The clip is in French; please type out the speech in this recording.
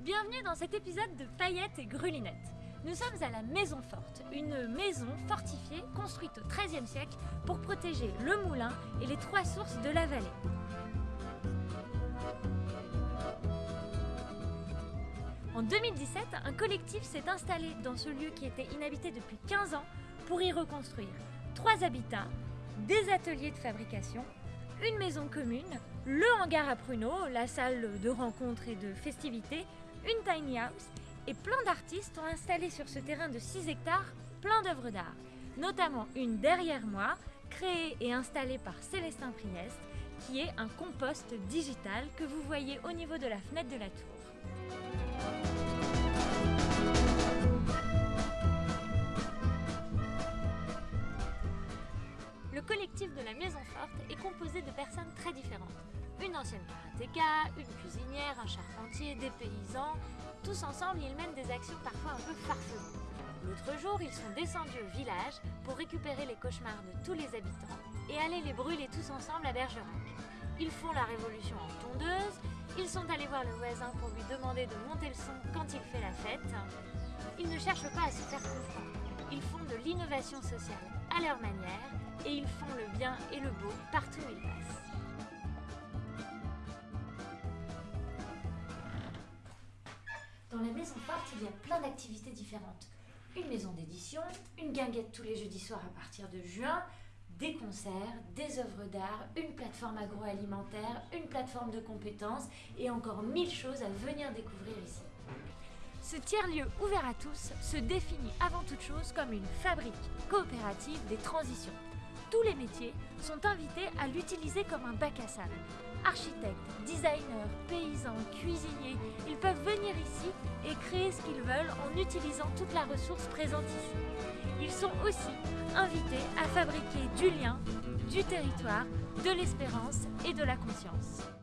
Bienvenue dans cet épisode de Paillettes et Grelunettes. Nous sommes à la Maison Forte, une maison fortifiée construite au XIIIe siècle pour protéger le moulin et les trois sources de la vallée. En 2017, un collectif s'est installé dans ce lieu qui était inhabité depuis 15 ans pour y reconstruire trois habitats, des ateliers de fabrication, une maison commune, le hangar à pruneaux, la salle de rencontre et de festivités, une tiny house et plein d'artistes ont installé sur ce terrain de 6 hectares plein d'œuvres d'art, notamment une derrière moi, créée et installée par Célestin Priest, qui est un compost digital que vous voyez au niveau de la fenêtre de la tour. Le collectif de la Maison Forte est composé de personnes très différentes. Une ancienne karatéka, une cuisinière, un charpentier, des paysans. Tous ensemble, ils mènent des actions parfois un peu farfelues. L'autre jour, ils sont descendus au village pour récupérer les cauchemars de tous les habitants et aller les brûler tous ensemble à Bergerac. Ils font la révolution en tondeuse, ils sont allés voir le voisin pour lui demander de monter le son quand il fait la fête. Ils ne cherchent pas à se faire comprendre. Ils font de l'innovation sociale à leur manière et ils font le bien et le beau partout où ils passent. Forte, il y a plein d'activités différentes. Une maison d'édition, une guinguette tous les jeudis soirs à partir de juin, des concerts, des œuvres d'art, une plateforme agroalimentaire, une plateforme de compétences et encore mille choses à venir découvrir ici. Ce tiers-lieu ouvert à tous se définit avant toute chose comme une fabrique coopérative des transitions. Tous les métiers sont invités à l'utiliser comme un bac à sable. Architectes, designers, paysans, cuisiniers, ils peuvent créer ce qu'ils veulent en utilisant toute la ressource présente ici. Ils sont aussi invités à fabriquer du lien, du territoire, de l'espérance et de la conscience.